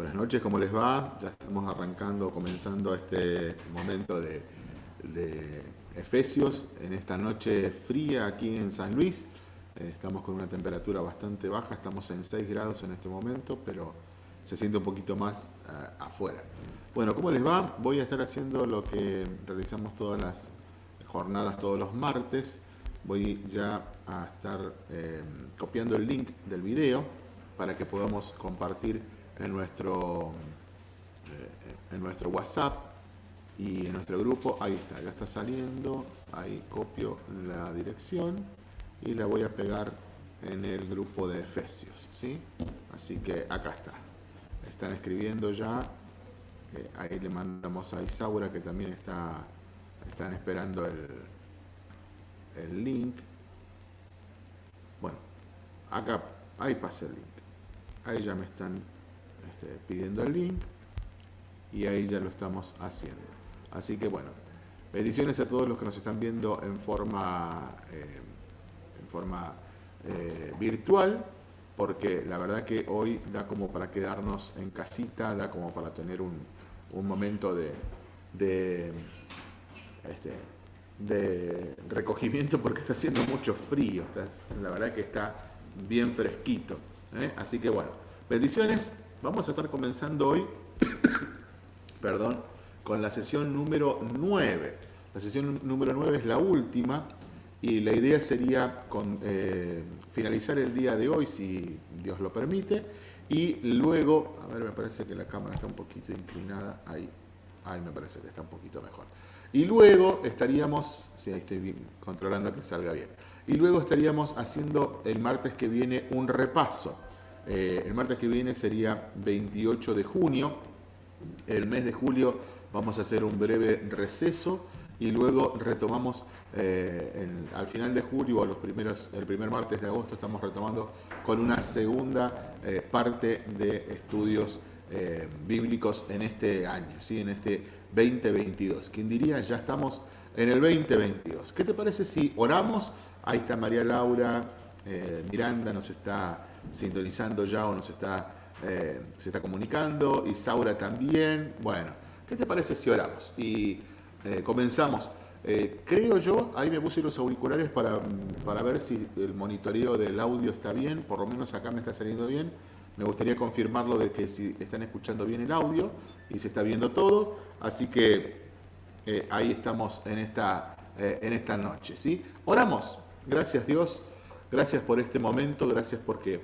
Buenas noches, ¿cómo les va? Ya estamos arrancando, comenzando este momento de, Efesios en esta noche fría aquí en San Luis. Eh, estamos con una temperatura bastante baja, estamos en 6 grados en este momento, pero se siente un poquito más eh, afuera. Bueno, ¿cómo les va? Voy a estar haciendo lo que realizamos todas las jornadas, todos los martes. Voy ya a estar eh, copiando el link del video para que podamos compartir en nuestro, eh, en nuestro WhatsApp y en nuestro grupo. Ahí está, ya está saliendo. Ahí copio la dirección y la voy a pegar en el grupo de Efesios. ¿sí? Así que acá está. Están escribiendo ya. Eh, ahí le mandamos a Isaura que también está, están esperando el, el link. Bueno, acá, ahí pasa el link. Ahí ya me están este, pidiendo el link y ahí ya lo estamos haciendo. Así que bueno, bendiciones a todos los que nos están viendo en forma, eh, en forma eh, virtual, porque la verdad que hoy da como para quedarnos en casita, da como para tener un, un momento de, de, este, de recogimiento porque está haciendo mucho frío, la verdad que está bien fresquito. ¿eh? Así que bueno, bendiciones. Vamos a estar comenzando hoy, perdón, con la sesión número 9. La sesión número 9 es la última y la idea sería eh, finalizar el día de hoy, si Dios lo permite, y luego, a ver, me parece que la cámara está un poquito inclinada, ahí, ahí me parece que está un poquito mejor. Y luego estaríamos, si ahí estoy controlando que salga bien, y luego estaríamos haciendo el martes que viene un repaso eh, el martes que viene sería 28 de junio. El mes de julio vamos a hacer un breve receso y luego retomamos eh, al final de julio o los primeros, el primer martes de agosto estamos retomando con una segunda eh, parte de estudios bíblicos en este año, ¿sí? en este 2022. ¿Quién diría? Ya estamos en el 2022. ¿Qué te parece si oramos? Ahí está María Laura, Miranda nos está sintonizando ya o nos está, eh, se está comunicando, y Saura también. Bueno, ¿qué te parece si oramos? Y eh, comenzamos. Eh, creo yo, ahí me puse los auriculares para, para ver si el monitoreo del audio está bien, por lo menos acá me está saliendo bien. Me gustaría confirmarlo de que si están escuchando bien el audio y se está viendo todo. Así que ahí estamos en esta, en esta noche. ¿sí? Oramos. Gracias Dios. Gracias por este momento. Gracias porque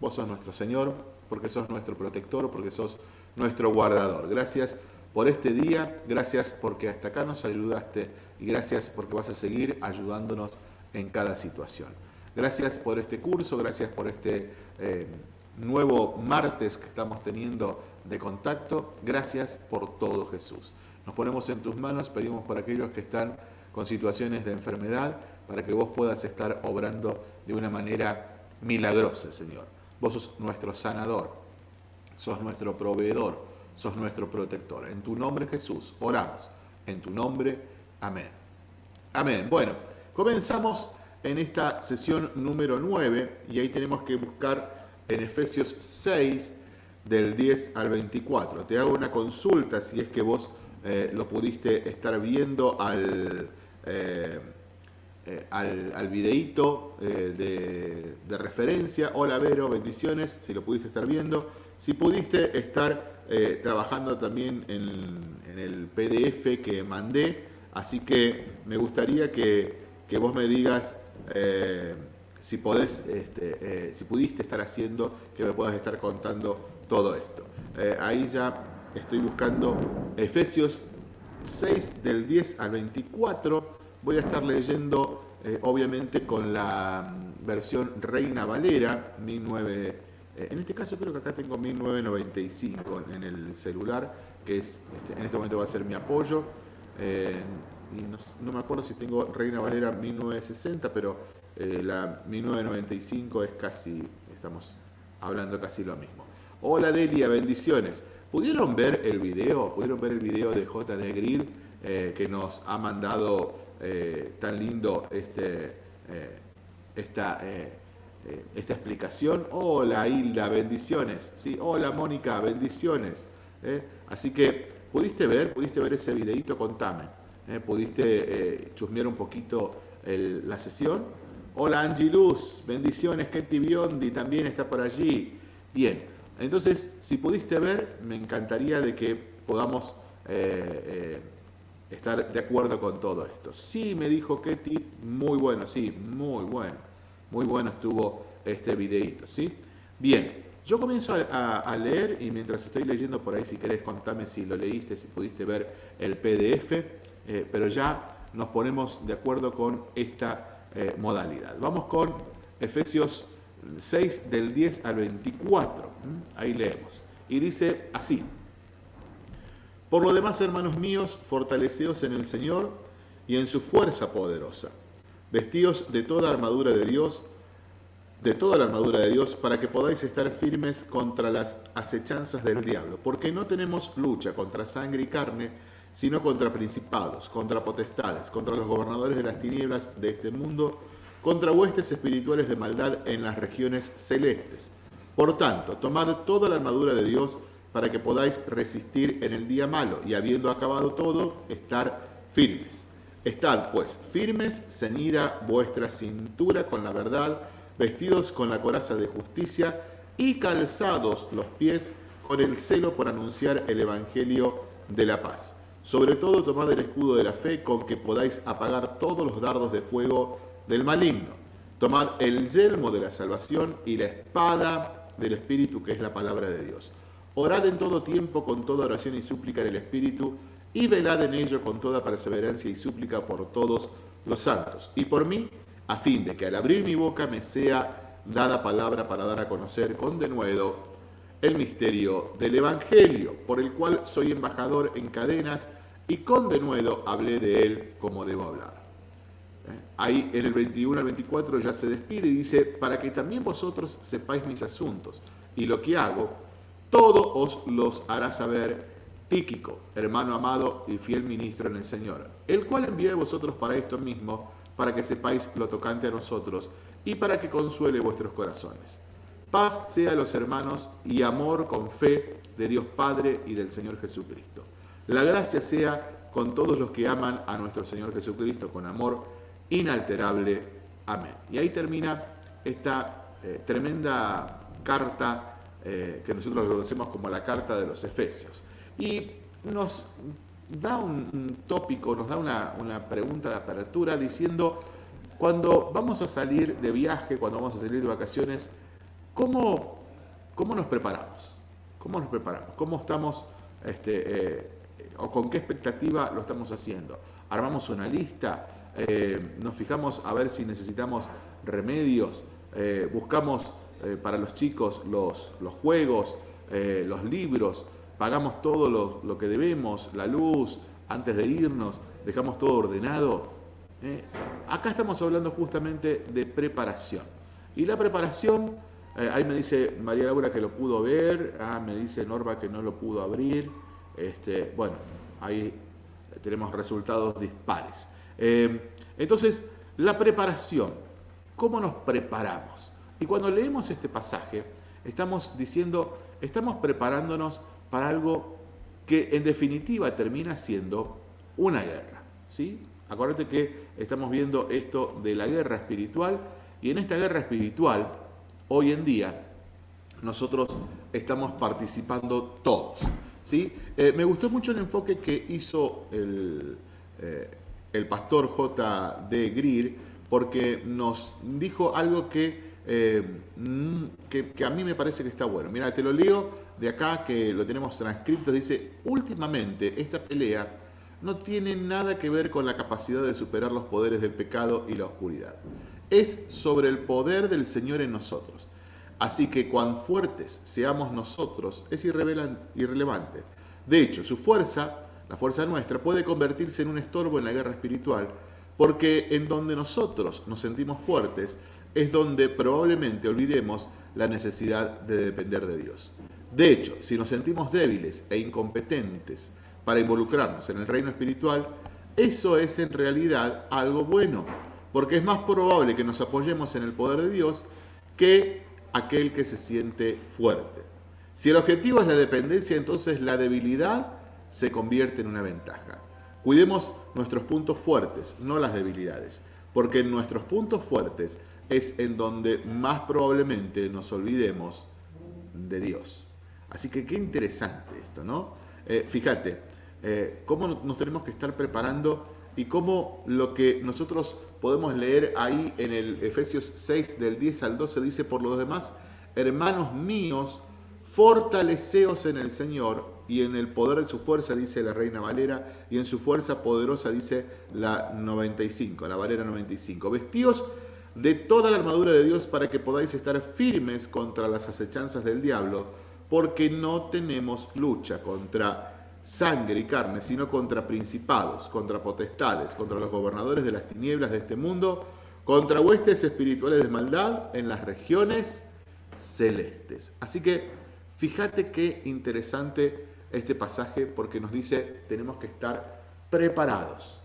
Vos sos nuestro Señor, porque sos nuestro protector, porque sos nuestro guardador. Gracias por este día, gracias porque hasta acá nos ayudaste y gracias porque vas a seguir ayudándonos en cada situación. Gracias por este curso, gracias por este eh, nuevo martes que estamos teniendo de contacto. Gracias por todo Jesús. Nos ponemos en tus manos, pedimos por aquellos que están con situaciones de enfermedad, para que vos puedas estar obrando de una manera milagrosa, Señor. Vos sos nuestro sanador, sos nuestro proveedor, sos nuestro protector. En tu nombre Jesús, oramos. En tu nombre, amén. Amén. Bueno, comenzamos en esta sesión número 9 y ahí tenemos que buscar en Efesios 6 del 10 al 24. Te hago una consulta si es que vos eh, lo pudiste estar viendo al... Eh, eh, al, al, videíto eh, de, referencia. Hola Vero, bendiciones, si lo pudiste estar viendo. Si pudiste estar eh, trabajando también en, el PDF que mandé, así que me gustaría que, vos me digas si, podés, este, si pudiste estar haciendo, que me puedas estar contando todo esto. ahí ya estoy buscando Efesios 6 del 10 al 24 Voy a estar leyendo, eh, obviamente, con la mm, versión Reina Valera, 19, eh, en este caso creo que acá tengo 1995 en el celular, que es este, en este momento va a ser mi apoyo. Eh, y no, me acuerdo si tengo Reina Valera 1960, pero la 1995 es casi, estamos hablando casi lo mismo. Hola Delia, bendiciones. ¿Pudieron ver el video? ¿Pudieron ver el video de JD Grill que nos ha mandado eh, tan lindo este, eh, esta, eh, esta explicación. Hola Hilda, bendiciones. ¿sí? Hola Mónica, bendiciones. Así que, ¿pudiste ver? ¿Pudiste ver ese videito? Contame. ¿Pudiste chusmear un poquito la sesión? Hola Angie Luz, bendiciones. Ketty Biondi también está por allí. Bien, entonces, si pudiste ver, me encantaría de que podamos estar de acuerdo con todo esto. Sí, me dijo Ketty, muy bueno, sí, muy bueno. Muy bueno estuvo este videito, ¿sí? Bien, yo comienzo a, leer y mientras estoy leyendo por ahí, si querés, contame si lo leíste, si pudiste ver el PDF, eh, pero ya nos ponemos de acuerdo con esta eh, modalidad. Vamos con Efesios 6 del 10 al 24. Ahí leemos. Y dice así. Por lo demás, hermanos míos, fortaleceos en el Señor y en su fuerza poderosa Vestíos de toda armadura de Dios, de toda la armadura de Dios, para que podáis estar firmes contra las acechanzas del diablo, porque no tenemos lucha contra sangre y carne, sino contra principados, contra potestades, contra los gobernadores de las tinieblas de este mundo, contra huestes espirituales de maldad en las regiones celestes. Por tanto, tomad toda la armadura de Dios para que podáis resistir en el día malo y habiendo acabado todo, estar firmes. Estad pues firmes, ceñida vuestra cintura con la verdad, vestidos con la coraza de justicia y calzados los pies con el celo por anunciar el Evangelio de la paz. Sobre todo tomad el escudo de la fe con que podáis apagar todos los dardos de fuego del maligno. Tomad el yelmo de la salvación y la espada del Espíritu que es la palabra de Dios. Orad en todo tiempo con toda oración y súplica en el Espíritu y velad en ello con toda perseverancia y súplica por todos los santos, y por mí, a fin de que al abrir mi boca me sea dada palabra para dar a conocer con denuedo el misterio del Evangelio, por el cual soy embajador en cadenas, y con denuedo hablé de él como debo hablar. ¿Eh? Ahí en el 21 al 24 ya se despide y dice, para que también vosotros sepáis mis asuntos y lo que hago, todo os los hará saber Tíquico, hermano amado y fiel ministro en el Señor, el cual envié a vosotros para esto mismo, para que sepáis lo tocante a nosotros y para que consuele vuestros corazones. Paz sea a los hermanos y amor con fe de Dios Padre y del Señor Jesucristo. La gracia sea con todos los que aman a nuestro Señor Jesucristo con amor inalterable. Amén. Y ahí termina esta eh, tremenda carta eh, que nosotros conocemos como la carta de los Efesios. Y nos da un, tópico, nos da una, pregunta de apertura diciendo, cuando vamos a salir de viaje, cuando vamos a salir de vacaciones, ¿cómo, cómo nos preparamos? ¿Cómo nos preparamos? ¿Cómo estamos, este, eh, o con qué expectativa lo estamos haciendo? ¿Armamos una lista? Eh, ¿Nos fijamos a ver si necesitamos remedios? Eh, ¿Buscamos para los chicos los, los juegos, los libros? pagamos todo lo, que debemos, la luz, antes de irnos, dejamos todo ordenado. ¿eh? acá estamos hablando justamente de preparación. Y la preparación, eh, ahí me dice María Laura que lo pudo ver, ah, me dice Norma que no lo pudo abrir. Este, bueno, ahí tenemos resultados dispares. Eh, entonces, la preparación, ¿cómo nos preparamos? Y cuando leemos este pasaje, estamos diciendo, estamos preparándonos para algo que en definitiva termina siendo una guerra. ¿sí? Acuérdate que estamos viendo esto de la guerra espiritual y en esta guerra espiritual, hoy en día, nosotros estamos participando todos. ¿sí? Eh, me gustó mucho el enfoque que hizo el, eh, el pastor J. Greer porque nos dijo algo que, eh, mm, que, a mí me parece que está bueno. Mira, te lo leo de acá que lo tenemos transcrito, dice, últimamente esta pelea no tiene nada que ver con la capacidad de superar los poderes del pecado y la oscuridad. Es sobre el poder del Señor en nosotros. Así que cuán fuertes seamos nosotros es irrelevante. De hecho, su fuerza, la fuerza nuestra, puede convertirse en un estorbo en la guerra espiritual, porque en donde nosotros nos sentimos fuertes es donde probablemente olvidemos la necesidad de depender de Dios. De hecho, si nos sentimos débiles e incompetentes para involucrarnos en el reino espiritual, eso es en realidad algo bueno, porque es más probable que nos apoyemos en el poder de Dios que aquel que se siente fuerte. Si el objetivo es la dependencia, entonces la debilidad se convierte en una ventaja. Cuidemos nuestros puntos fuertes, no las debilidades, porque en nuestros puntos fuertes es en donde más probablemente nos olvidemos de Dios. Así que qué interesante esto, ¿no? Eh, fíjate, eh, cómo nos tenemos que estar preparando y cómo lo que nosotros podemos leer ahí en el Efesios 6 del 10 al 12 dice, por los demás, hermanos míos, fortaleceos en el Señor y en el poder de su fuerza, dice la Reina Valera, y en su fuerza poderosa, dice la 95, la Valera 95. Vestíos de toda la armadura de Dios para que podáis estar firmes contra las acechanzas del diablo, porque no tenemos lucha contra sangre y carne, sino contra principados, contra potestades, contra los gobernadores de las tinieblas de este mundo, contra huestes espirituales de maldad en las regiones celestes. Así que fíjate qué interesante este pasaje porque nos dice tenemos que estar preparados.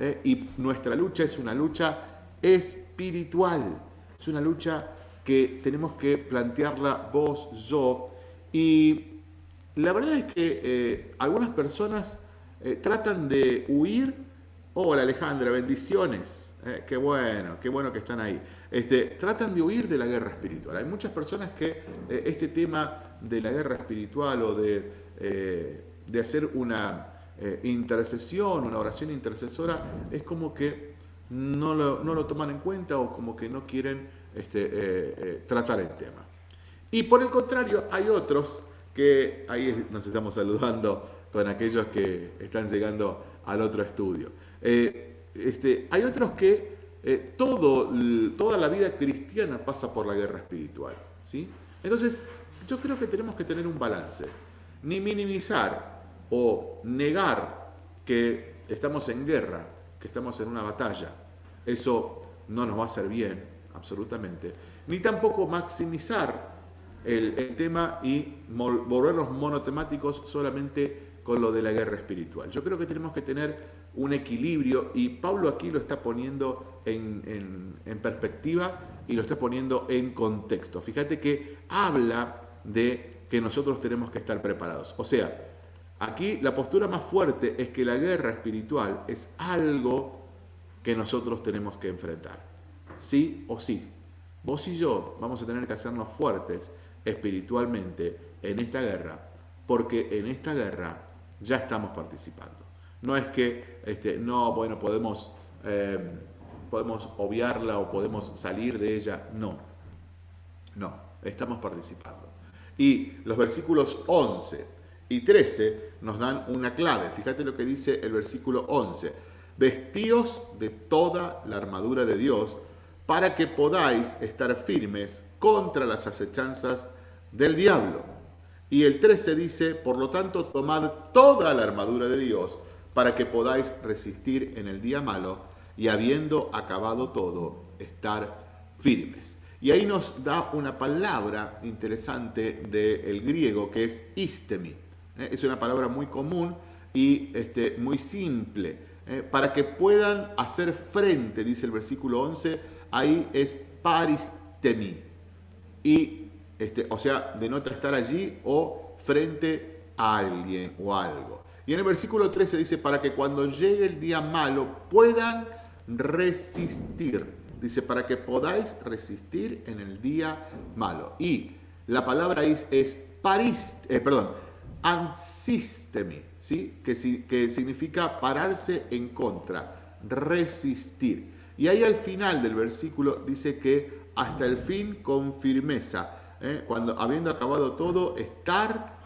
¿eh? Y nuestra lucha es una lucha espiritual, es una lucha que tenemos que plantearla vos, yo, y la verdad es que eh, algunas personas eh, tratan de huir. Hola Alejandra, bendiciones. Eh, qué bueno, qué bueno que están ahí. Este, tratan de huir de la guerra espiritual. Hay muchas personas que este tema de la guerra espiritual o de, de hacer una intercesión, una oración intercesora, es como que no lo, no lo, toman en cuenta o como que no quieren este, tratar el tema. Y por el contrario, hay otros que ahí nos estamos saludando con aquellos que están llegando al otro estudio. Eh, este, hay otros que eh, todo, toda la vida cristiana pasa por la guerra espiritual. ¿sí? Entonces, yo creo que tenemos que tener un balance. Ni minimizar o negar que estamos en guerra, que estamos en una batalla. Eso no nos va a hacer bien, absolutamente. Ni tampoco maximizar el, tema y volverlos monotemáticos solamente con lo de la guerra espiritual. Yo creo que tenemos que tener un equilibrio y Pablo aquí lo está poniendo en, perspectiva y lo está poniendo en contexto. Fíjate que habla de que nosotros tenemos que estar preparados. O sea, aquí la postura más fuerte es que la guerra espiritual es algo que nosotros tenemos que enfrentar. Sí o sí. Vos y yo vamos a tener que hacernos fuertes espiritualmente en esta guerra, porque en esta guerra ya estamos participando. No es que, este, no, bueno, podemos, eh, podemos obviarla o podemos salir de ella, no, no, estamos participando. Y los versículos 11 y 13 nos dan una clave. Fíjate lo que dice el versículo 11. Vestíos de toda la armadura de Dios para que podáis estar firmes contra las acechanzas del diablo. Y el 13 dice, por lo tanto, tomad toda la armadura de Dios para que podáis resistir en el día malo y habiendo acabado todo, estar firmes. Y ahí nos da una palabra interesante del griego que es istemi. ¿Eh? Es una palabra muy común y este, muy simple. ¿eh? Para que puedan hacer frente, dice el versículo 11, ahí es paristemi. Y este, o sea, denota estar allí o frente a alguien o algo. Y en el versículo 13 dice, para que cuando llegue el día malo puedan resistir. Dice, para que podáis resistir en el día malo. Y la palabra es, es parist, eh, perdón, ansistemi, ¿sí? que, que significa pararse en contra, resistir. Y ahí al final del versículo dice que hasta el fin con firmeza ¿eh? cuando habiendo acabado todo, estar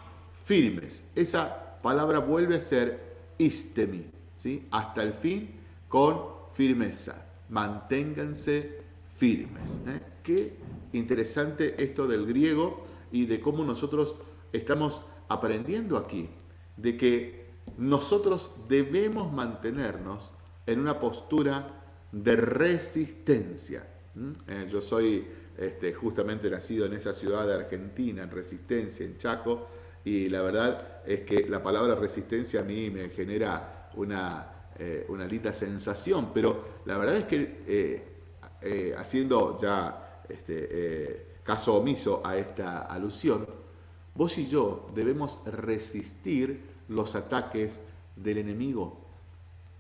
firmes. Esa palabra vuelve a ser istemi, ¿sí? hasta el fin con firmeza. Manténganse firmes. ¿eh? Qué interesante esto del griego y de cómo nosotros estamos aprendiendo aquí, de que nosotros debemos mantenernos en una postura de resistencia. ¿eh? yo soy este, justamente nacido en esa ciudad de Argentina, en Resistencia, en Chaco, y la verdad es que la palabra resistencia a mí me genera una, eh, sensación, pero la verdad es que eh, eh, haciendo ya este, caso omiso a esta alusión, vos y yo debemos resistir los ataques del enemigo.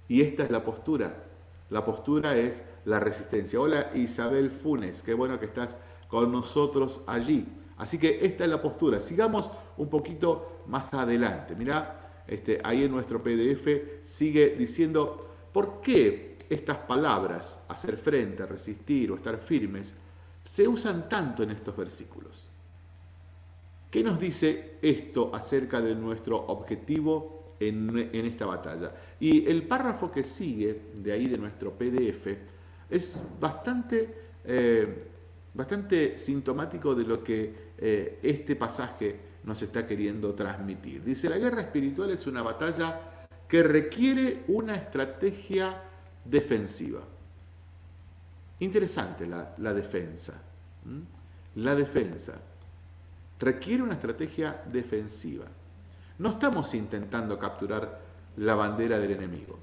Y esta es la postura. La postura es la resistencia. Hola Isabel Funes, qué bueno que estás con nosotros allí. Así que esta es la postura. Sigamos un poquito más adelante. Mirá, este, ahí en nuestro PDF sigue diciendo, ¿por qué estas palabras, hacer frente, resistir o estar firmes, se usan tanto en estos versículos? ¿Qué nos dice esto acerca de nuestro objetivo en, esta batalla? Y el párrafo que sigue de ahí de nuestro PDF es bastante, eh, bastante sintomático de lo que eh, este pasaje nos está queriendo transmitir. Dice, la guerra espiritual es una batalla que requiere una estrategia defensiva. Interesante la, defensa. La defensa requiere una estrategia defensiva. No estamos intentando capturar la bandera del enemigo.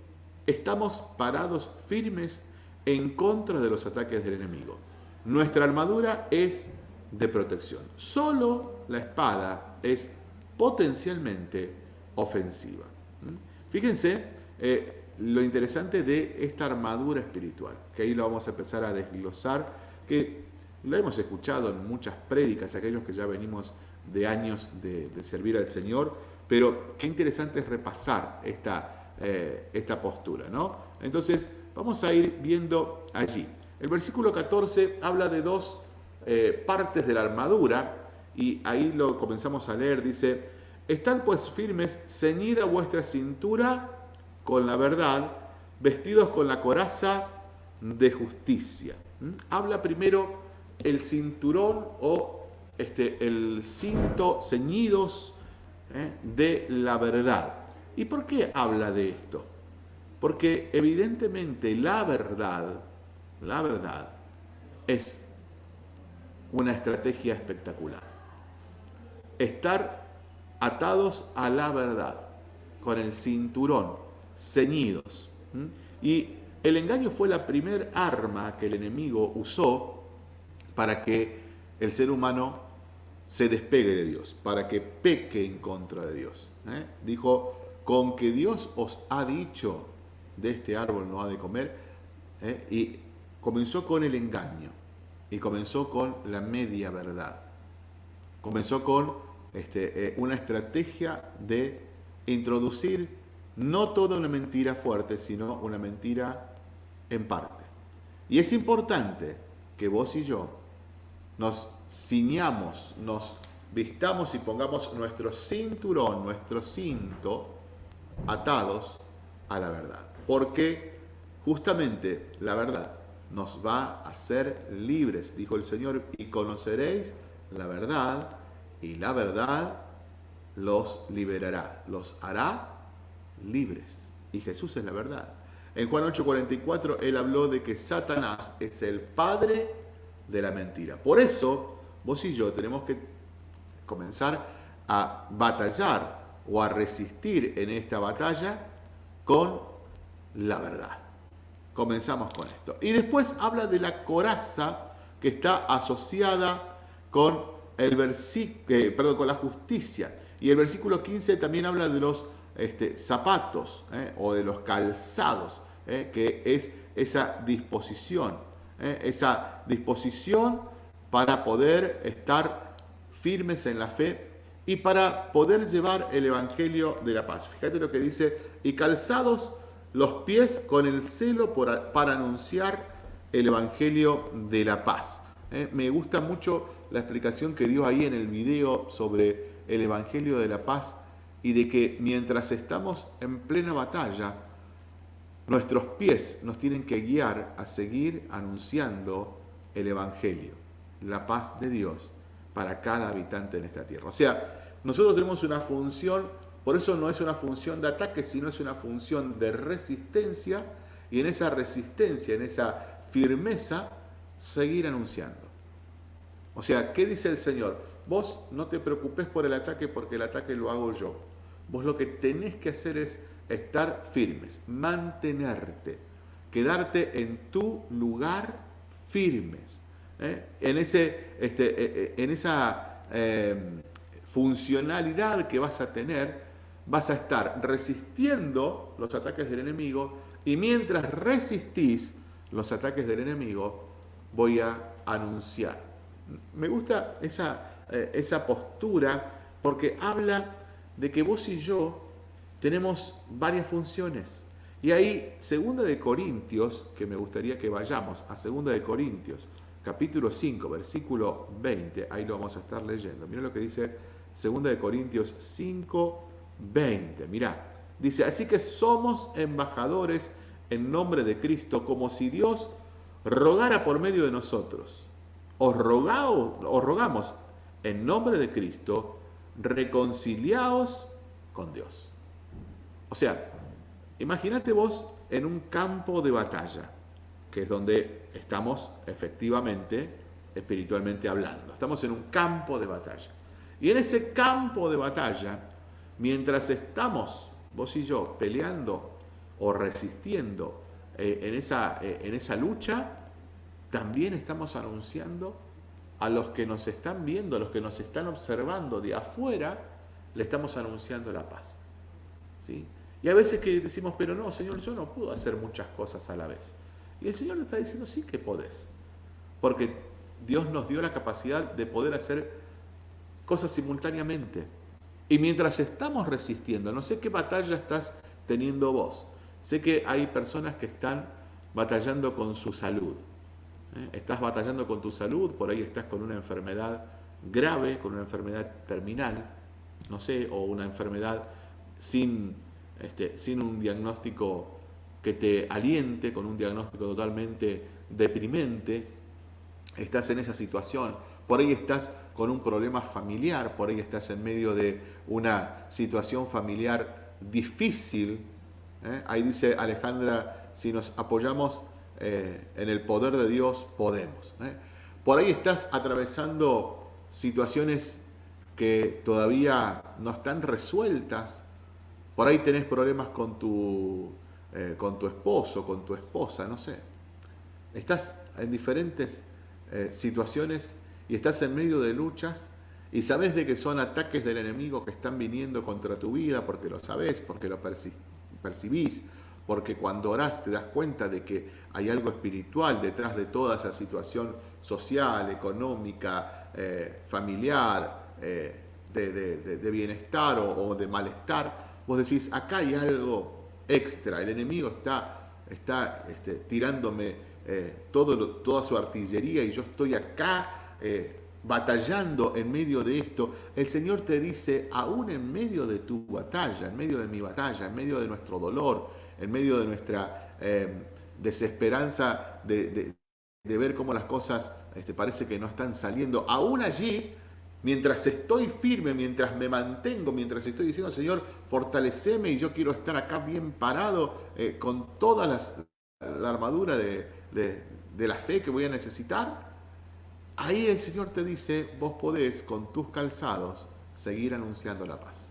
Estamos parados firmes en contra de los ataques del enemigo. Nuestra armadura es de protección. Solo la espada es potencialmente ofensiva. ¿Mm? Fíjense eh, lo interesante de esta armadura espiritual, que ahí lo vamos a empezar a desglosar, que lo hemos escuchado en muchas prédicas, aquellos que ya venimos de años de, servir al Señor, pero qué interesante es repasar esta, eh, esta postura, ¿no? Entonces, vamos a ir viendo allí. El versículo 14 habla de dos eh, partes de la armadura, y ahí lo comenzamos a leer, dice, Estad pues firmes, ceñida vuestra cintura con la verdad, vestidos con la coraza de justicia. ¿Mm? Habla primero el cinturón o este, el cinto ceñidos ¿eh? de la verdad. ¿Y por qué habla de esto? Porque evidentemente la verdad, la verdad es una estrategia espectacular. Estar atados a la verdad, con el cinturón, ceñidos. Y el engaño fue la primer arma que el enemigo usó para que el ser humano se despegue de Dios, para que peque en contra de Dios. ¿eh? Dijo, con que Dios os ha dicho, de este árbol no ha de comer, ¿eh? y comenzó con el engaño y comenzó con la media verdad. Comenzó con este, eh, una estrategia de introducir no toda una mentira fuerte, sino una mentira en parte. Y es importante que vos y yo nos ciñamos, nos vistamos y pongamos nuestro cinturón, nuestro cinto atados a la verdad. Porque justamente la verdad nos va a hacer libres, dijo el Señor, y conoceréis la verdad, y la verdad los liberará, los hará libres. Y Jesús es la verdad. En Juan 8:44 él habló de que Satanás es el padre de la mentira. Por eso vos y yo tenemos que comenzar a batallar o a resistir en esta batalla con la verdad. Comenzamos con esto. Y después habla de la coraza que está asociada con, el eh, perdón, con la justicia. Y el versículo 15 también habla de los este, zapatos eh, o de los calzados, eh, que es esa disposición, esa disposición para poder estar firmes en la fe y para poder llevar el Evangelio de la paz. Fíjate lo que dice, y calzados los pies con el celo para anunciar el Evangelio de la paz. Eh, me gusta mucho la explicación que dio ahí en el video sobre el Evangelio de la paz y de que mientras estamos en plena batalla, nuestros pies nos tienen que guiar a seguir anunciando el Evangelio, la paz de Dios para cada habitante en esta tierra. O sea, nosotros tenemos una función por eso no es una función de ataque, sino es una función de resistencia y en esa resistencia, en esa firmeza, seguir anunciando. O sea, ¿qué dice el Señor? Vos no te preocupes por el ataque porque el ataque lo hago yo. Vos lo que tenés que hacer es estar firmes, mantenerte, quedarte en tu lugar firmes, ¿eh? en, ese, este, en esa funcionalidad que vas a tener, vas a estar resistiendo los ataques del enemigo y mientras resistís los ataques del enemigo, voy a anunciar. Me gusta esa, eh, esa postura porque habla de que vos y yo tenemos varias funciones. Y ahí, segunda de Corintios, que me gustaría que vayamos a segunda de Corintios, capítulo 5, versículo 20, ahí lo vamos a estar leyendo. Mira lo que dice segunda de Corintios 5, 20. Mirá, dice, así que somos embajadores en nombre de Cristo, como si Dios rogara por medio de nosotros. Os, os rogamos en nombre de Cristo, reconciliaos con Dios. O sea, imagínate vos en un campo de batalla, que es donde estamos efectivamente, espiritualmente hablando. Estamos en un campo de batalla. Y en ese campo de batalla, mientras estamos, vos y yo, peleando o resistiendo eh, en, esa, eh, en esa lucha, también estamos anunciando a los que nos están viendo, a los que nos están observando de afuera, le estamos anunciando la paz. ¿sí? Y a veces que decimos, pero no, Señor, yo no puedo hacer muchas cosas a la vez. Y el Señor está diciendo, sí que podés. Porque Dios nos dio la capacidad de poder hacer cosas simultáneamente. Y mientras estamos resistiendo, no sé qué batalla estás teniendo vos, Sé que hay personas que están batallando con su salud. ¿eh? Estás batallando con tu salud, por ahí estás con una enfermedad grave, con una enfermedad terminal, no sé, o una enfermedad sin, este, sin un diagnóstico que te aliente, con un diagnóstico totalmente deprimente. Estás en esa situación. Por ahí estás con un problema familiar, por ahí estás en medio de una situación familiar difícil, ¿eh? Ahí dice Alejandra, si nos apoyamos eh, en el poder de Dios, podemos. ¿eh? Por ahí estás atravesando situaciones que todavía no están resueltas. Por ahí tenés problemas con tu, con tu esposo, con tu esposa, no sé. Estás en diferentes situaciones y estás en medio de luchas y sabes de que son ataques del enemigo que están viniendo contra tu vida porque lo sabes, porque lo percibís, porque cuando orás te das cuenta de que hay algo espiritual detrás de toda esa situación social, económica, eh, familiar, eh, de, bienestar o, de malestar, vos decís, acá hay algo extra, el enemigo está, está este, tirándome eh, toda su artillería y yo estoy acá batallando en medio de esto, el Señor te dice, aún en medio de tu batalla, en medio de mi batalla, en medio de nuestro dolor, en medio de nuestra eh, desesperanza de, ver cómo las cosas este, parece que no están saliendo, aún allí, mientras estoy firme, mientras me mantengo, mientras estoy diciendo, Señor, fortaleceme y yo quiero estar acá bien parado eh, con toda la armadura de la fe que voy a necesitar, Ahí el Señor te dice, vos podés con tus calzados seguir anunciando la paz.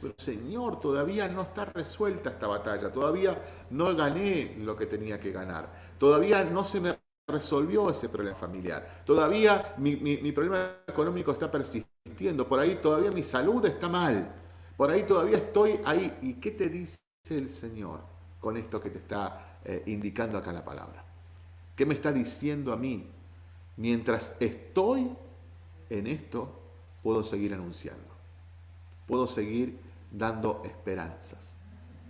Pero Señor, todavía no está resuelta esta batalla, todavía no gané lo que tenía que ganar, todavía no se me resolvió ese problema familiar, todavía mi, problema económico está persistiendo, por ahí todavía mi salud está mal, por ahí todavía estoy ahí. ¿Y qué te dice el Señor con esto que te está eh, indicando acá la palabra? ¿Qué me está diciendo a mí? mientras estoy en esto, puedo seguir anunciando. Puedo seguir dando esperanzas.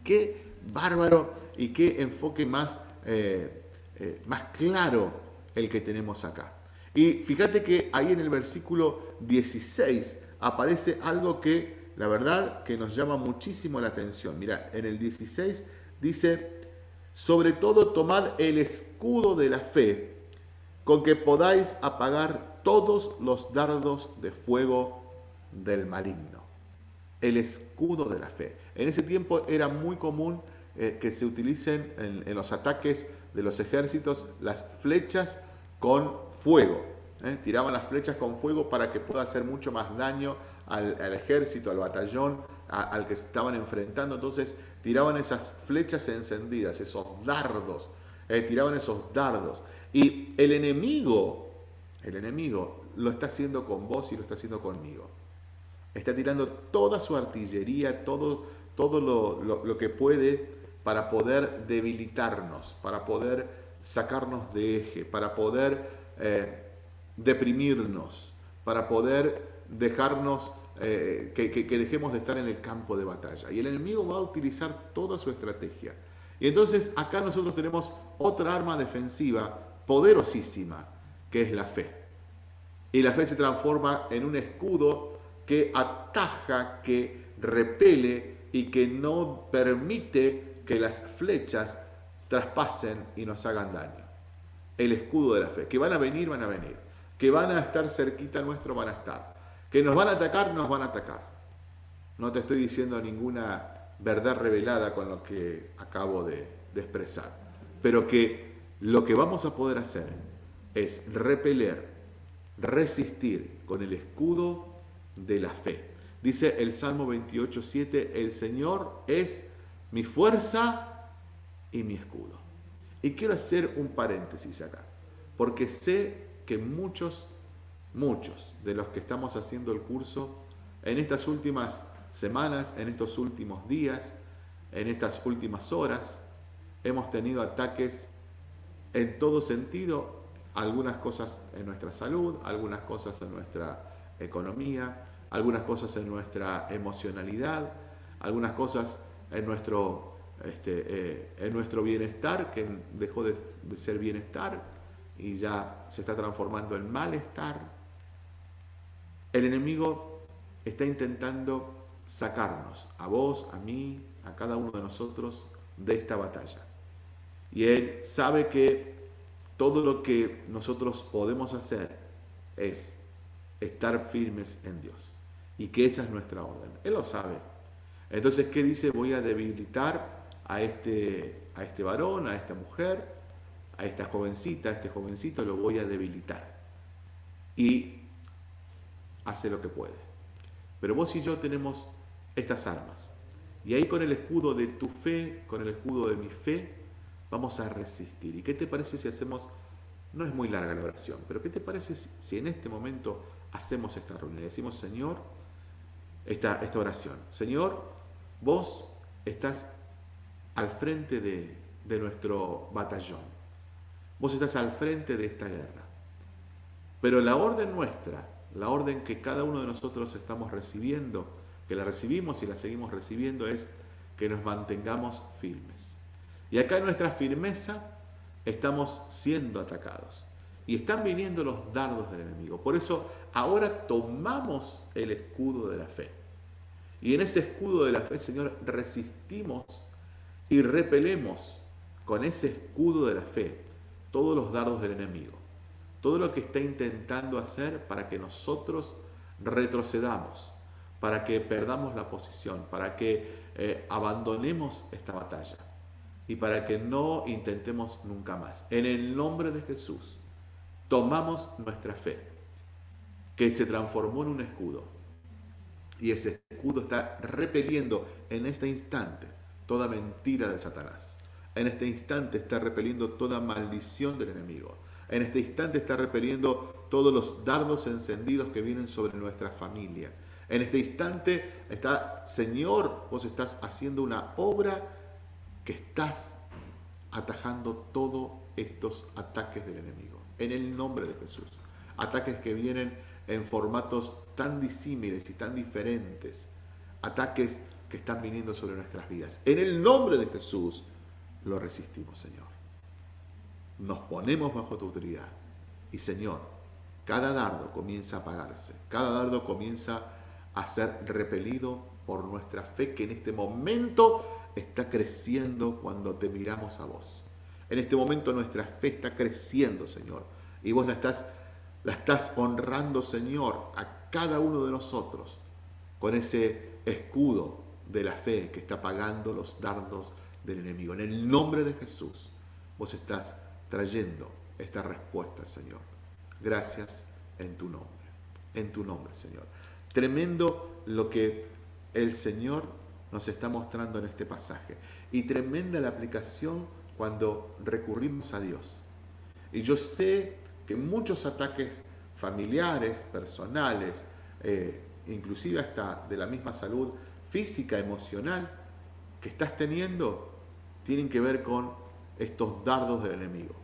Qué bárbaro y qué enfoque más, eh, eh, más claro el que tenemos acá. Y fíjate que ahí en el versículo 16 aparece algo que la verdad que nos llama muchísimo la atención. Mira, en el 16 dice, sobre todo tomad el escudo de la fe con que podáis apagar todos los dardos de fuego del maligno. El escudo de la fe. En ese tiempo era muy común eh, que se utilicen en, los ataques de los ejércitos las flechas con fuego. ¿eh? Tiraban las flechas con fuego para que pueda hacer mucho más daño al, ejército, al batallón, al que estaban enfrentando. Entonces tiraban esas flechas encendidas, esos dardos, eh, tiraban esos dardos. Y el enemigo el enemigo, lo está haciendo con vos y lo está haciendo conmigo. Está tirando toda su artillería, todo, todo lo, que puede para poder debilitarnos, para poder sacarnos de eje, para poder eh, deprimirnos, para poder dejarnos, eh, que, que dejemos de estar en el campo de batalla. Y el enemigo va a utilizar toda su estrategia. Y entonces acá nosotros tenemos otra arma defensiva poderosísima, que es la fe. Y la fe se transforma en un escudo que ataja, que repele y que no permite que las flechas traspasen y nos hagan daño. El escudo de la fe. Que van a venir, van a venir. Que van a estar cerquita nuestro, van a estar. Que nos van a atacar, nos van a atacar. No te estoy diciendo ninguna verdad revelada con lo que acabo de, de expresar. Pero que lo que vamos a poder hacer es repeler, resistir con el escudo de la fe. Dice el Salmo 28.7, el Señor es mi fuerza y mi escudo. Y quiero hacer un paréntesis acá, porque sé que muchos, muchos de los que estamos haciendo el curso, en estas últimas semanas, en estos últimos días, en estas últimas horas, hemos tenido ataques en todo sentido, algunas cosas en nuestra salud, algunas cosas en nuestra economía, algunas cosas en nuestra emocionalidad, algunas cosas en nuestro, este, eh, en nuestro bienestar, que dejó de, de ser bienestar y ya se está transformando en malestar. El enemigo está intentando sacarnos, a vos, a mí, a cada uno de nosotros, de esta batalla. Y Él sabe que todo lo que nosotros podemos hacer es estar firmes en Dios y que esa es nuestra orden. Él lo sabe. Entonces, ¿qué dice? Voy a debilitar a este, a este varón, a esta mujer, a esta jovencita, a este jovencito, lo voy a debilitar. Y hace lo que puede. Pero vos y yo tenemos estas armas. Y ahí con el escudo de tu fe, con el escudo de mi fe, vamos a resistir. ¿Y qué te parece si hacemos, no es muy larga la oración, pero qué te parece si en este momento hacemos esta reunión? Decimos, Señor, esta, esta oración. Señor, vos estás al frente de, de nuestro batallón. Vos estás al frente de esta guerra. Pero la orden nuestra, la orden que cada uno de nosotros estamos recibiendo, que la recibimos y la seguimos recibiendo, es que nos mantengamos firmes. Y acá en nuestra firmeza estamos siendo atacados. Y están viniendo los dardos del enemigo. Por eso ahora tomamos el escudo de la fe. Y en ese escudo de la fe, Señor, resistimos y repelemos con ese escudo de la fe todos los dardos del enemigo. Todo lo que está intentando hacer para que nosotros retrocedamos, para que perdamos la posición, para que eh, abandonemos esta batalla y para que no intentemos nunca más. En el nombre de Jesús, tomamos nuestra fe, que se transformó en un escudo y ese escudo está repeliendo en este instante toda mentira de Satanás. En este instante está repeliendo toda maldición del enemigo. En este instante está repeliendo todos los dardos encendidos que vienen sobre nuestra familia. En este instante está, Señor, vos estás haciendo una obra que estás atajando todos estos ataques del enemigo. En el nombre de Jesús. Ataques que vienen en formatos tan disímiles y tan diferentes, ataques que están viniendo sobre nuestras vidas. En el nombre de Jesús lo resistimos, Señor. Nos ponemos bajo tu autoridad. Y Señor, cada dardo comienza a apagarse, cada dardo comienza a ser repelido por nuestra fe que en este momento está creciendo cuando te miramos a vos. En este momento nuestra fe está creciendo, Señor, y vos la estás la estás honrando, Señor, a cada uno de nosotros con ese escudo de la fe que está pagando los dardos del enemigo. En el nombre de Jesús, vos estás trayendo esta respuesta, Señor. Gracias en tu nombre. En tu nombre, Señor. Tremendo lo que el Señor nos está mostrando en este pasaje. Y tremenda la aplicación cuando recurrimos a Dios. Y yo sé que muchos ataques familiares, personales, eh, inclusive hasta de la misma salud física, emocional que estás teniendo, tienen que ver con estos dardos del enemigo.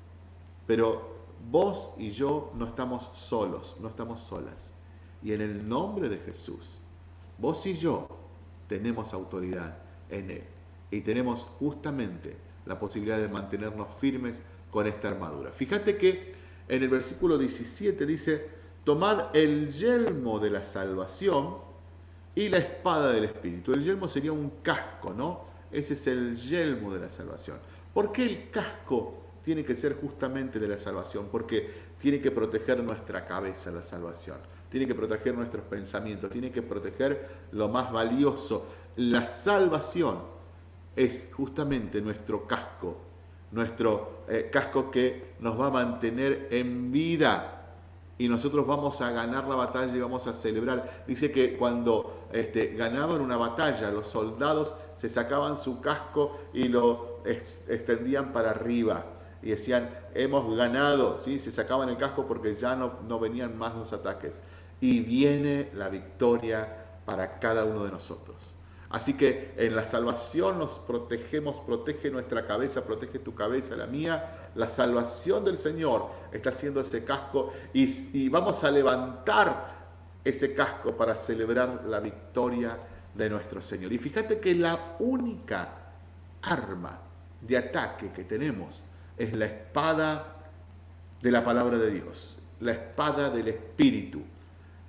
Pero vos y yo no estamos solos, no estamos solas. Y en el nombre de Jesús, vos y yo tenemos autoridad en Él. Y tenemos justamente la posibilidad de mantenernos firmes con esta armadura. Fíjate que en el versículo 17 dice, tomad el yelmo de la salvación y la espada del Espíritu. El yelmo sería un casco, ¿no? Ese es el yelmo de la salvación. ¿Por qué el casco tiene que ser justamente de la salvación? Porque tiene que proteger nuestra cabeza la salvación, tiene que proteger nuestros pensamientos, tiene que proteger lo más valioso. La salvación es justamente nuestro casco, nuestro eh, casco que nos va a mantener en vida y nosotros vamos a ganar la batalla y vamos a celebrar. Dice que cuando este, ganaban una batalla, los soldados se sacaban su casco y lo extendían para arriba y decían, hemos ganado, ¿sí? se sacaban el casco porque ya no, no venían más los ataques. Y viene la victoria para cada uno de nosotros. Así que en la salvación nos protegemos, protege nuestra cabeza, protege tu cabeza, la mía. La salvación del Señor está haciendo ese casco y, vamos a levantar ese casco para celebrar la victoria de nuestro Señor. Y fíjate que la única arma de ataque que tenemos es la espada de la palabra de Dios, la espada del Espíritu.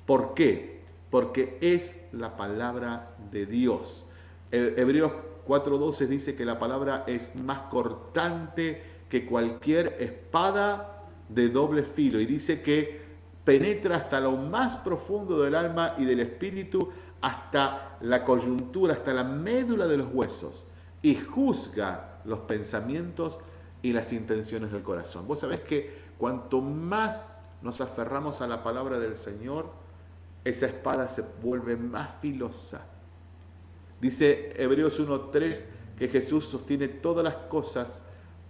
¿Por qué? Porque es la palabra de Dios. Hebreos 4.12 dice que la palabra es más cortante que cualquier espada de doble filo y dice que penetra hasta lo más profundo del alma y del espíritu, hasta la coyuntura, hasta la médula de los huesos y juzga los pensamientos y las intenciones del corazón. Vos sabés que cuanto más nos aferramos a la palabra del Señor, esa espada se vuelve más filosa. Dice Hebreos 1.3 que Jesús sostiene todas las cosas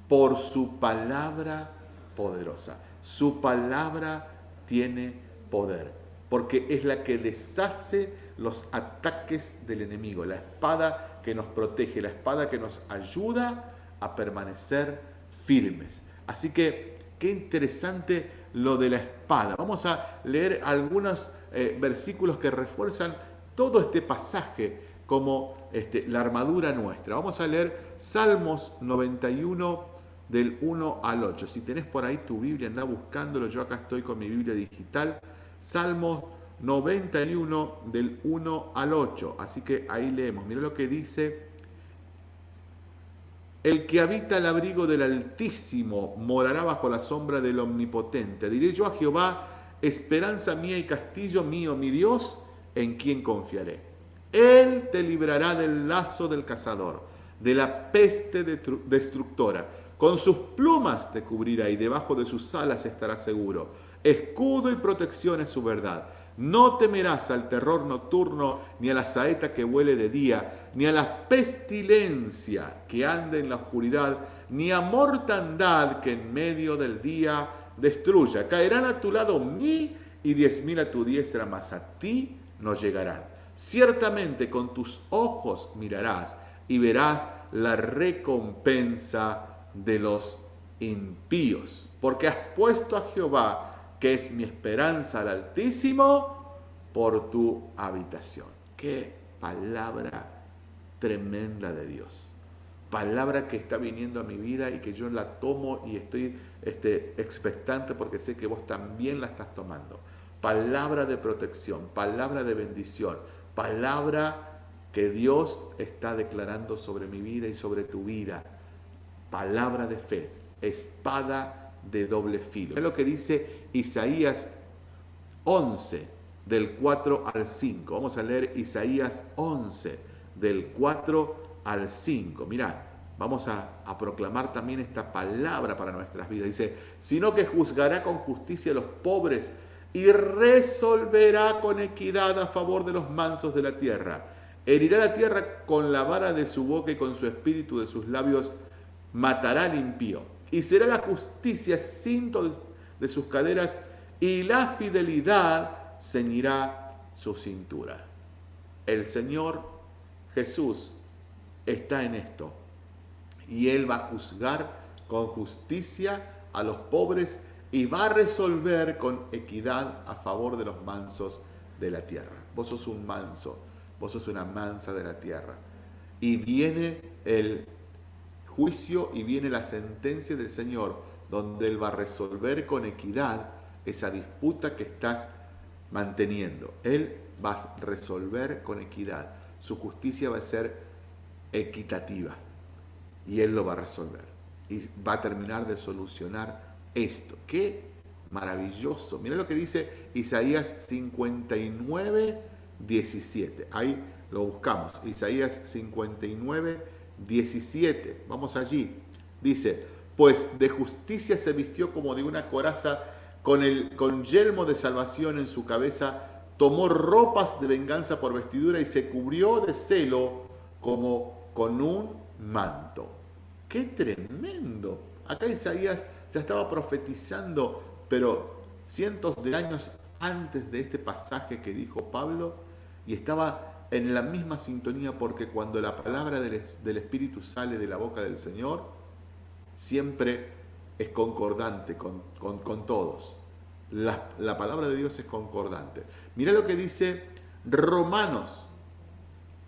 por su palabra poderosa. Su palabra tiene poder, porque es la que deshace los ataques del enemigo, la espada que nos protege, la espada que nos ayuda a permanecer firmes. Así que qué interesante lo de la espada. Vamos a leer algunos eh, versículos que refuerzan todo este pasaje como este, la armadura nuestra. Vamos a leer Salmos 91 del 1 al 8. Si tenés por ahí tu Biblia, anda buscándolo. Yo acá estoy con mi Biblia digital. Salmos 91 del 1 al 8. Así que ahí leemos. Mira lo que dice el que habita el abrigo del Altísimo morará bajo la sombra del Omnipotente. Diré yo a Jehová, esperanza mía y castillo mío, mi Dios, en quien confiaré. Él te librará del lazo del cazador, de la peste destructora. Con sus plumas te cubrirá y debajo de sus alas estará seguro. Escudo y protección es su verdad. No temerás al terror nocturno, ni a la saeta que huele de día, ni a la pestilencia que anda en la oscuridad, ni a mortandad que en medio del día destruya. Caerán a tu lado mil y diez mil a tu diestra, mas a ti no llegarán. Ciertamente con tus ojos mirarás y verás la recompensa de los impíos, porque has puesto a Jehová que es mi esperanza al Altísimo, por tu habitación. Qué palabra tremenda de Dios. Palabra que está viniendo a mi vida y que yo la tomo y estoy este, expectante porque sé que vos también la estás tomando. Palabra de protección, palabra de bendición, palabra que Dios está declarando sobre mi vida y sobre tu vida. Palabra de fe, espada de doble filo. Es lo que dice Isaías 11, del 4 al 5. Vamos a leer Isaías 11, del 4 al 5. Mirá, vamos a, a, proclamar también esta palabra para nuestras vidas. Dice, sino que juzgará con justicia a los pobres y resolverá con equidad a favor de los mansos de la tierra. Herirá la tierra con la vara de su boca y con su espíritu de sus labios matará al impío será la justicia cinto de sus caderas y la fidelidad ceñirá su cintura. El Señor Jesús está en esto y Él va a juzgar con justicia a los pobres y va a resolver con equidad a favor de los mansos de la tierra. Vos sos un manso, vos sos una mansa de la tierra. Y viene el juicio y viene la sentencia del Señor, donde Él va a resolver con equidad esa disputa que estás manteniendo. Él va a resolver con equidad. Su justicia va a ser equitativa. Y Él lo va a resolver. Y va a terminar de solucionar esto. Qué maravilloso. Mira lo que dice Isaías 59, 17. Ahí lo buscamos. Isaías 59, 17. Vamos allí. Dice, pues de justicia se vistió como de una coraza con el con yelmo de salvación en su cabeza, tomó ropas de venganza por vestidura y se cubrió de celo como con un manto. ¡Qué tremendo! Acá Isaías ya estaba profetizando, pero cientos de años antes de este pasaje que dijo Pablo, y estaba en la misma sintonía porque cuando la palabra del, Espíritu sale de la boca del Señor, siempre es concordante con, todos. La, la, palabra de Dios es concordante. Mira lo que dice Romanos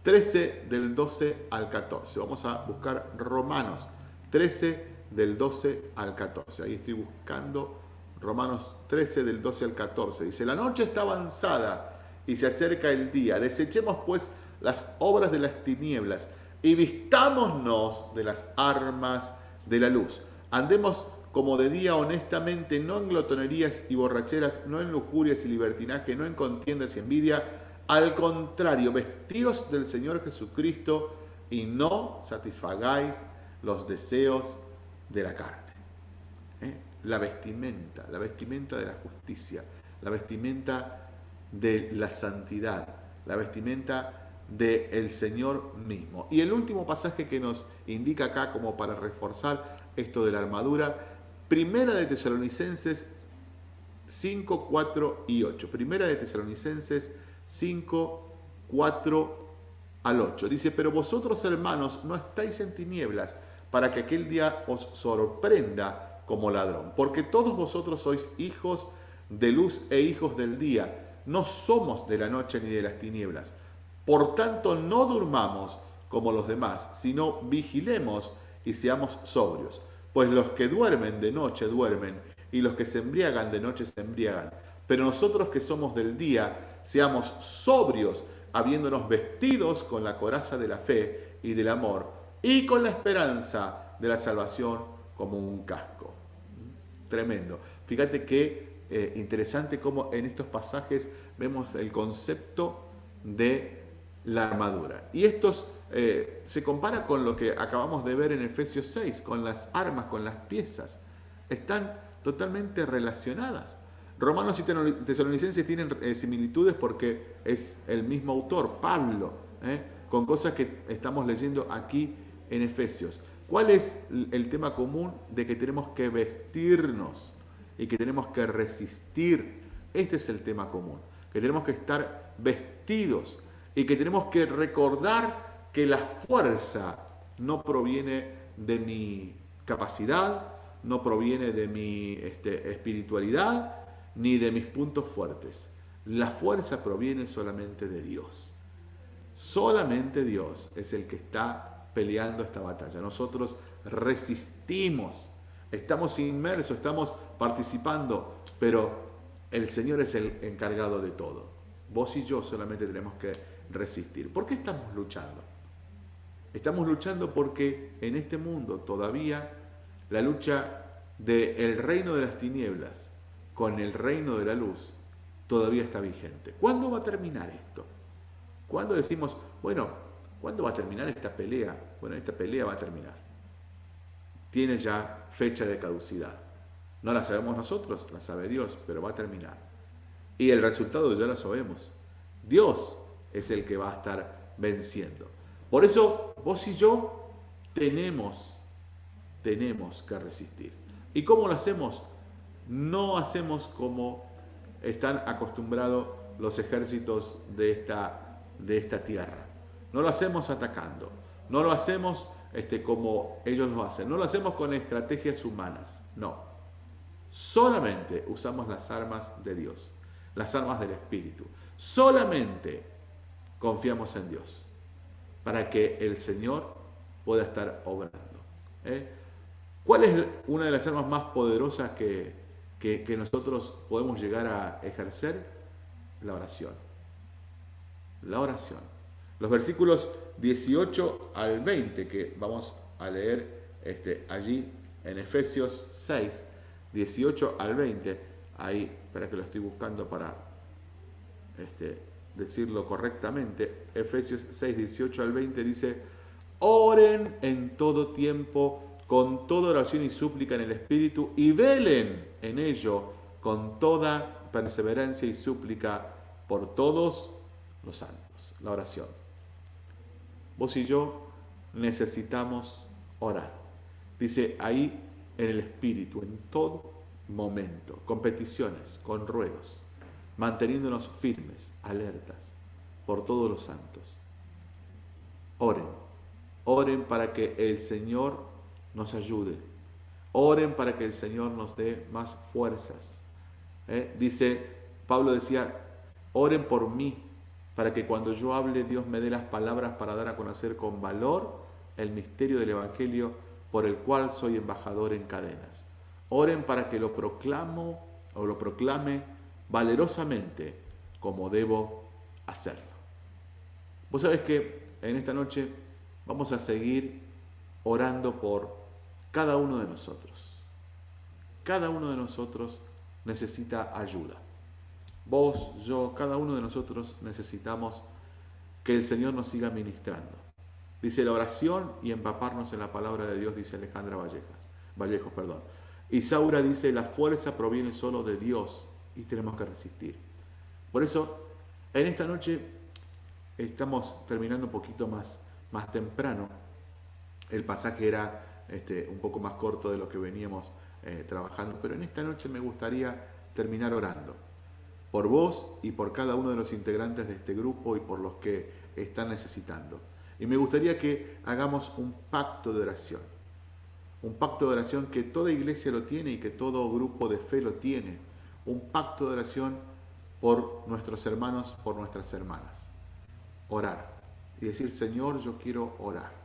13 del 12 al 14. Vamos a buscar Romanos 13 del 12 al 14. Ahí estoy buscando Romanos 13 del 12 al 14. Dice, la noche está avanzada y se acerca el día. Desechemos pues las obras de las tinieblas y vistámonos de las armas de la luz. Andemos como de día honestamente, no en glotonerías y borracheras, no en lujurias y libertinaje, no en contiendas y envidia. Al contrario, vestíos del Señor Jesucristo y no satisfagáis los deseos de la carne. ¿eh? La vestimenta, la vestimenta de la justicia, la vestimenta de la santidad, la vestimenta del Señor mismo. Y el último pasaje que nos indica acá como para reforzar esto de la armadura, Primera de Tesalonicenses 5, 4 y 8. Primera de Tesalonicenses 5, 4 al 8. Dice, pero vosotros hermanos no estáis en tinieblas para que aquel día os sorprenda como ladrón. Porque todos vosotros sois hijos de luz e hijos del día. No somos de la noche ni de las tinieblas. Por tanto, no durmamos como los demás, sino vigilemos y seamos sobrios. Pues los que duermen de noche duermen, y los que se embriagan de noche se embriagan. Pero nosotros que somos del día, seamos sobrios, habiéndonos vestidos con la coraza de la fe y del amor, y con la esperanza de la salvación como un casco. Tremendo. Fíjate qué eh, interesante cómo en estos pasajes vemos el concepto de la armadura. Y estos eh, se compara con lo que acabamos de ver en Efesios 6, con las armas, con las piezas. Están totalmente relacionadas. Romanos y tesalonicenses tienen eh, similitudes porque es el mismo autor, Pablo, con cosas que estamos leyendo aquí en Efesios. ¿Cuál es el tema común de que tenemos que vestirnos y que tenemos que resistir? Este es el tema común, que tenemos que estar vestidos y que tenemos que recordar que la fuerza no proviene de mi capacidad, no proviene de mi este, espiritualidad, ni de mis puntos fuertes. La fuerza proviene solamente de Dios. Solamente Dios es el que está peleando esta batalla. Nosotros resistimos, estamos inmersos, estamos participando, pero el Señor es el encargado de todo. Vos y yo solamente tenemos que resistir. ¿Por qué estamos luchando? Estamos luchando porque en este mundo todavía la lucha del reino de las tinieblas con el reino de la luz todavía está vigente. ¿Cuándo va a terminar esto? ¿Cuándo decimos, bueno, ¿Cuándo va a terminar esta pelea? Bueno, esta pelea va a terminar. Tiene ya fecha de caducidad. No la sabemos nosotros, la sabe Dios, pero va a terminar. Y el resultado ya lo sabemos. Dios es el que va a estar venciendo. Por eso vos y yo tenemos, tenemos que resistir. ¿Y cómo lo hacemos? No hacemos como están acostumbrados los ejércitos de esta, de esta tierra. No lo hacemos atacando, no lo hacemos este, como ellos lo hacen, no lo hacemos con estrategias humanas, no. Solamente usamos las armas de Dios, las armas del Espíritu. Solamente confiamos en Dios para que el Señor pueda estar obrando. ¿eh? ¿Cuál es una de las armas más poderosas que, que, nosotros podemos llegar a ejercer? La oración. La oración. Los versículos 18 al 20 que vamos a leer este, allí en Efesios 6, 18 al 20, ahí, para que lo estoy buscando para este, decirlo correctamente, Efesios 6, 18 al 20 dice, oren en todo tiempo con toda oración y súplica en el Espíritu y velen en ello con toda perseverancia y súplica por todos los santos. La oración. Vos y yo necesitamos orar. Dice ahí en el Espíritu, en todo momento, con peticiones, con ruegos, manteniéndonos firmes, alertas por todos los santos. Oren, oren para que el Señor nos ayude. Oren para que el Señor nos dé más fuerzas. ¿Eh? Dice, Pablo decía, oren por mí, para que cuando yo hable Dios me dé las palabras para dar a conocer con valor el misterio del Evangelio por el cual soy embajador en cadenas. Oren para que lo proclamo o lo proclame valerosamente como debo hacerlo. Vos sabés que en esta noche vamos a seguir orando por cada uno de nosotros. Cada uno de nosotros necesita ayuda. Vos, yo, cada uno de nosotros necesitamos que el Señor nos siga ministrando. Dice la oración y empaparnos en la palabra de Dios, dice Alejandra Vallejas, Vallejos. Perdón. Y Saura dice, la fuerza proviene solo de Dios y tenemos que resistir. Por eso, en esta noche estamos terminando un poquito más, más temprano. El pasaje era este, un poco más corto de lo que veníamos eh, trabajando, pero en esta noche me gustaría terminar orando por vos y por cada uno de los integrantes de este grupo y por los que están necesitando. Y me gustaría que hagamos un pacto de oración, un pacto de oración que toda iglesia lo tiene y que todo grupo de fe lo tiene, un pacto de oración por nuestros hermanos, por nuestras hermanas. Orar y decir, Señor, yo quiero orar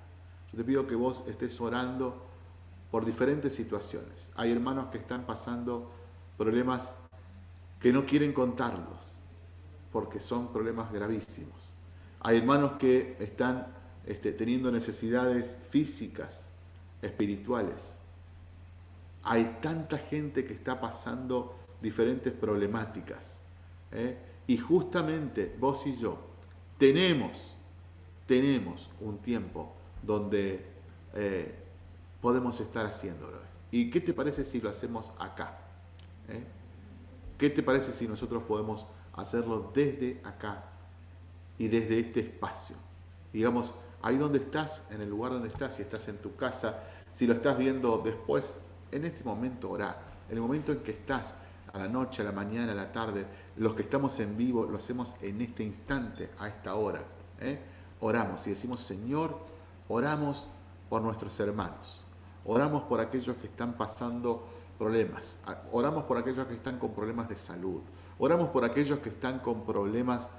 te pido que vos estés orando por diferentes situaciones. Hay hermanos que están pasando problemas que no quieren contarlos, porque son problemas gravísimos. Hay hermanos que están este, teniendo necesidades físicas, espirituales. Hay tanta gente que está pasando diferentes problemáticas. ¿eh? Y justamente vos y yo tenemos, tenemos un tiempo donde eh, podemos estar haciéndolo. ¿Y qué te parece si lo hacemos acá? ¿Eh? ¿Qué te parece si nosotros podemos hacerlo desde acá y desde este espacio? Digamos, ahí donde estás, en el lugar donde estás, si estás en tu casa, si lo estás viendo después, en este momento orá. En el momento en que estás, a la noche, a la mañana, a la tarde, los que estamos en vivo, lo hacemos en este instante, a esta hora. ¿eh? Oramos y decimos, Señor, Oramos por nuestros hermanos, oramos por aquellos que están pasando problemas, oramos por aquellos que están con problemas de salud, oramos por aquellos que están con problemas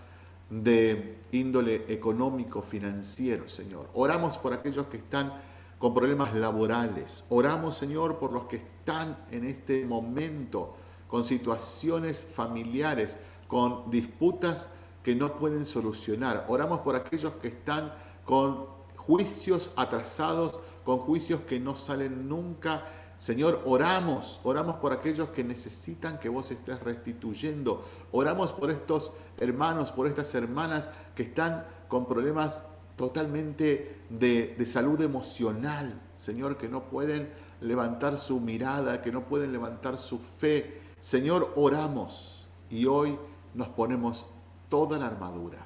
de índole económico, financiero, Señor. Oramos por aquellos que están con problemas laborales. Oramos, Señor, por los que están en este momento con situaciones familiares, con disputas que no pueden solucionar. Oramos por aquellos que están con juicios atrasados, con juicios que no salen nunca. Señor, oramos, oramos por aquellos que necesitan que vos estés restituyendo. Oramos por estos hermanos, por estas hermanas que están con problemas totalmente de, de, salud emocional, Señor, que no pueden levantar su mirada, que no pueden levantar su fe. Señor, oramos y hoy nos ponemos toda la armadura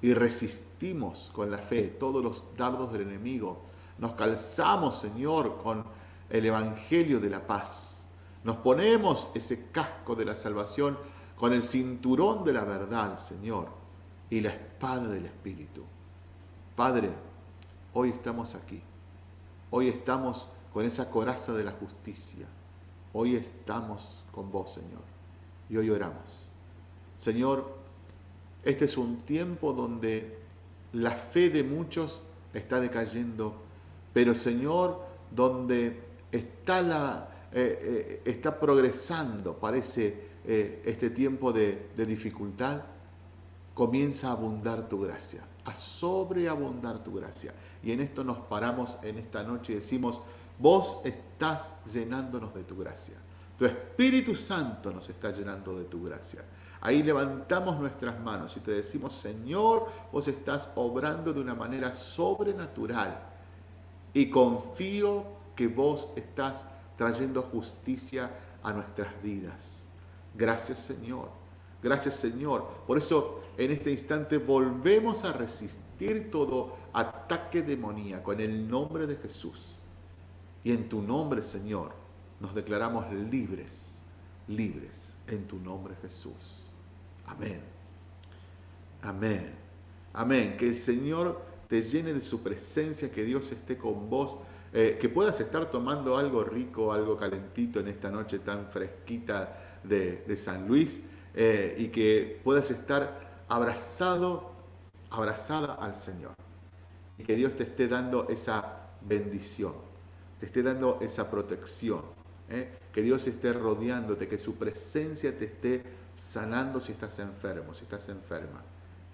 y resistimos con la fe todos los dardos del enemigo. Nos calzamos, Señor, con el Evangelio de la paz. Nos ponemos ese casco de la salvación con el cinturón de la verdad, Señor, y la espada del Espíritu. Padre, hoy estamos aquí. Hoy estamos con esa coraza de la justicia. Hoy estamos con vos, Señor. Y hoy oramos. Señor, este es un tiempo donde la fe de muchos está decayendo, pero Señor, donde está, la, eh, eh, está progresando, parece eh, este tiempo de, de dificultad, comienza a abundar tu gracia, a sobreabundar tu gracia. Y en esto nos paramos en esta noche y decimos, vos estás llenándonos de tu gracia. Tu Espíritu Santo nos está llenando de tu gracia. Ahí levantamos nuestras manos y te decimos, Señor, vos estás obrando de una manera sobrenatural y confío que vos estás trayendo justicia a nuestras vidas. Gracias, Señor. Gracias, Señor. Por eso, en este instante volvemos a resistir todo ataque demoníaco en el nombre de Jesús. Y en tu nombre, Señor, nos declaramos libres, libres en tu nombre, Jesús. Amén. Amén. Amén. Que el Señor te llene de su presencia, que Dios esté con vos, eh, que puedas estar tomando algo rico, algo calentito en esta noche tan fresquita de, San Luis eh, y que puedas estar abrazado, abrazada al Señor. Y que Dios te esté dando esa bendición, te esté dando esa protección, eh, que Dios esté rodeándote, que su presencia te esté sanando si estás enfermo, si estás enferma,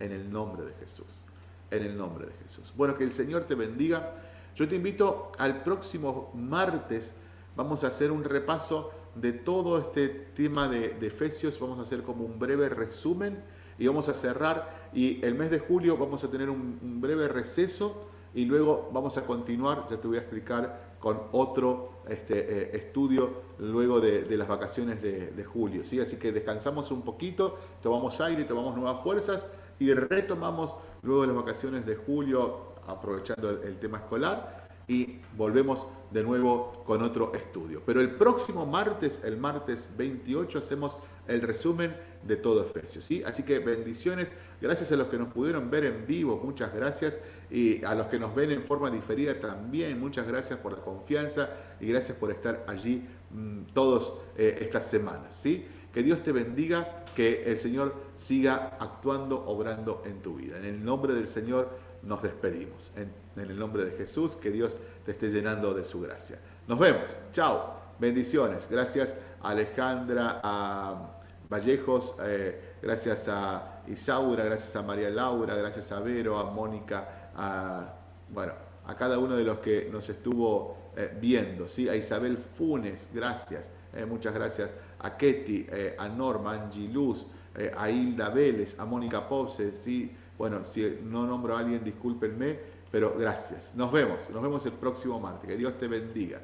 en el nombre de Jesús, en el nombre de Jesús. Bueno, que el Señor te bendiga. Yo te invito al próximo martes, vamos a hacer un repaso de todo este tema de, Efesios, vamos a hacer como un breve resumen y vamos a cerrar y el mes de julio vamos a tener un breve receso y luego vamos a continuar, ya te voy a explicar con otro este, eh, estudio luego de, las vacaciones de, julio. ¿sí? Así que descansamos un poquito, tomamos aire, tomamos nuevas fuerzas y retomamos luego de las vacaciones de julio, aprovechando el tema escolar, y volvemos de nuevo con otro estudio. Pero el próximo martes, el martes 28, hacemos el resumen de todo Efesios. ¿sí? Así que bendiciones, gracias a los que nos pudieron ver en vivo, muchas gracias, y a los que nos ven en forma diferida también, muchas gracias por la confianza y gracias por estar allí mmm, todos eh, estas semanas. ¿sí? Que Dios te bendiga, que el Señor siga actuando, obrando en tu vida. En el nombre del Señor nos despedimos. En, el nombre de Jesús, que Dios te esté llenando de su gracia. Nos vemos. Chao. Bendiciones. Gracias a Alejandra, a Vallejos, eh, gracias a Isaura, gracias a María Laura, gracias a Vero, a Mónica, a, bueno, a cada uno de los que nos estuvo eh, viendo, ¿sí? a Isabel Funes, gracias, eh, muchas gracias, a Ketty, a Norma, a Angie Luz, a Hilda Vélez, a Mónica Popse, ¿sí? Bueno, si no nombro a alguien, discúlpenme, pero gracias. Nos vemos, nos vemos el próximo martes. Que Dios te bendiga.